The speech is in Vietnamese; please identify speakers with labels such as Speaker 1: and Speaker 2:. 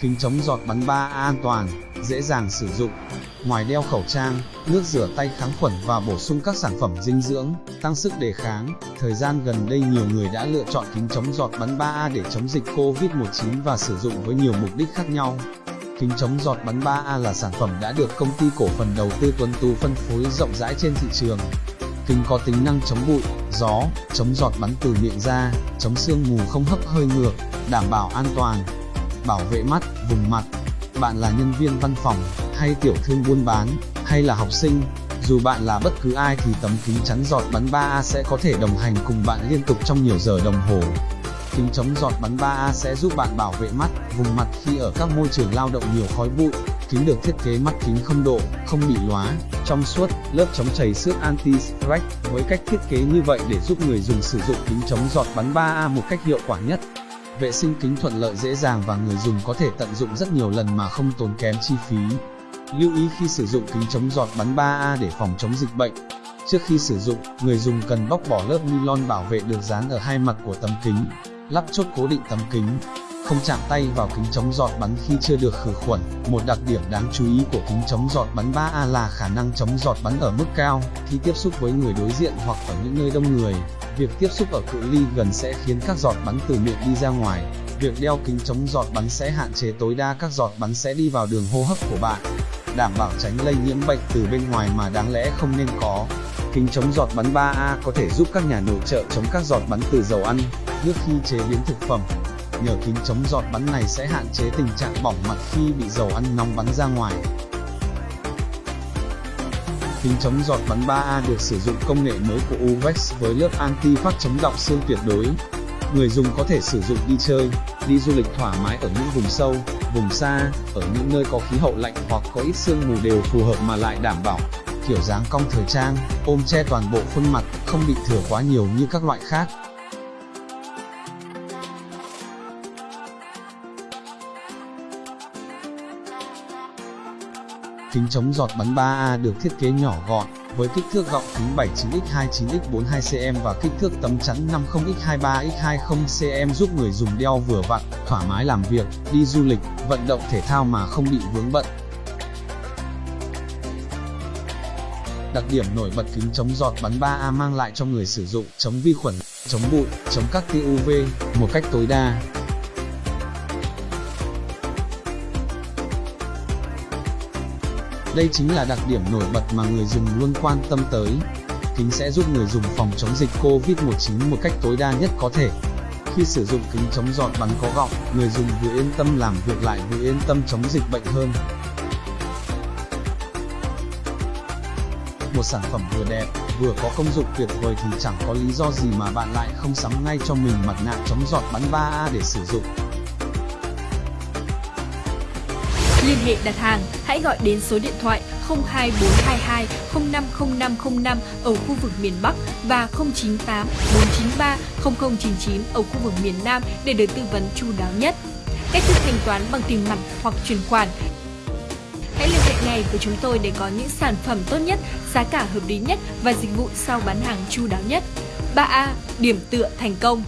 Speaker 1: Kính chống giọt bắn 3A an toàn, dễ dàng sử dụng. Ngoài đeo khẩu trang, nước rửa tay kháng khuẩn và bổ sung các sản phẩm dinh dưỡng, tăng sức đề kháng, thời gian gần đây nhiều người đã lựa chọn kính chống giọt bắn 3A để chống dịch COVID-19 và sử dụng với nhiều mục đích khác nhau. Kính chống giọt bắn 3A là sản phẩm đã được công ty cổ phần đầu tư Tuấn Tú phân phối rộng rãi trên thị trường. Kính có tính năng chống bụi, gió, chống giọt bắn từ miệng ra, chống sương mù không hấp hơi ngược, đảm bảo an toàn, bảo vệ mắt, vùng mặt. Bạn là nhân viên văn phòng, hay tiểu thương buôn bán, hay là học sinh, dù bạn là bất cứ ai thì tấm kính chắn giọt bắn 3A sẽ có thể đồng hành cùng bạn liên tục trong nhiều giờ đồng hồ. Kính chống giọt bắn 3A sẽ giúp bạn bảo vệ mắt, vùng mặt khi ở các môi trường lao động nhiều khói bụi. Kính được thiết kế mắt kính không độ, không bị lóa, trong suốt, lớp chống chảy xước anti-scratch với cách thiết kế như vậy để giúp người dùng sử dụng kính chống giọt bắn 3A một cách hiệu quả nhất. Vệ sinh kính thuận lợi dễ dàng và người dùng có thể tận dụng rất nhiều lần mà không tốn kém chi phí. Lưu ý khi sử dụng kính chống giọt bắn 3A để phòng chống dịch bệnh. Trước khi sử dụng, người dùng cần bóc bỏ lớp nylon bảo vệ được dán ở hai mặt của tấm kính, lắp chốt cố định tấm kính, không chạm tay vào kính chống giọt bắn khi chưa được khử khuẩn. Một đặc điểm đáng chú ý của kính chống giọt bắn 3A là khả năng chống giọt bắn ở mức cao khi tiếp xúc với người đối diện hoặc ở những nơi đông người. Việc tiếp xúc ở cự ly gần sẽ khiến các giọt bắn từ miệng đi ra ngoài. Việc đeo kính chống giọt bắn sẽ hạn chế tối đa các giọt bắn sẽ đi vào đường hô hấp của bạn, đảm bảo tránh lây nhiễm bệnh từ bên ngoài mà đáng lẽ không nên có. Kính chống giọt bắn 3A có thể giúp các nhà nội trợ chống các giọt bắn từ dầu ăn, nước khi chế biến thực phẩm. Nhờ kính chống giọt bắn này sẽ hạn chế tình trạng bỏng mặt khi bị dầu ăn nóng bắn ra ngoài. Kính chống giọt bắn 3A được sử dụng công nghệ mới của Uvex với lớp anti-phát chống đọng xương tuyệt đối. Người dùng có thể sử dụng đi chơi, đi du lịch thoải mái ở những vùng sâu, vùng xa, ở những nơi có khí hậu lạnh hoặc có ít sương mù đều phù hợp mà lại đảm bảo kiểu dáng cong thời trang, ôm che toàn bộ khuôn mặt, không bị thừa quá nhiều như các loại khác. Kính chống giọt bắn 3A được thiết kế nhỏ gọn, với kích thước gọng kính 79x29x42cm và kích thước tấm chắn 50x23x20cm giúp người dùng đeo vừa vặn, thoải mái làm việc, đi du lịch, vận động thể thao mà không bị vướng bận. Đặc điểm nổi bật kính chống giọt bắn 3A mang lại cho người sử dụng chống vi khuẩn, chống bụi, chống các tia UV một cách tối đa. Đây chính là đặc điểm nổi bật mà người dùng luôn quan tâm tới. Kính sẽ giúp người dùng phòng chống dịch COVID-19 một cách tối đa nhất có thể. Khi sử dụng kính chống giọt bắn có gọng, người dùng vừa yên tâm làm việc lại vừa yên tâm chống dịch bệnh hơn. Một sản phẩm vừa đẹp, vừa có công dụng tuyệt vời thì chẳng có lý do gì mà bạn lại không sắm ngay cho mình mặt nạ chống giọt bắn 3A để sử dụng.
Speaker 2: Liên hệ đặt hàng, hãy gọi đến số điện thoại 02422 050505 ở khu vực miền Bắc và 098 493 0099 ở khu vực miền Nam để được tư vấn chu đáo nhất. Cách thức thanh toán bằng tiền mặt hoặc chuyển khoản Hãy liên hệ ngay với chúng tôi để có những sản phẩm tốt nhất, giá cả hợp lý nhất và dịch vụ sau bán hàng chu đáo nhất. 3A. Điểm tựa thành công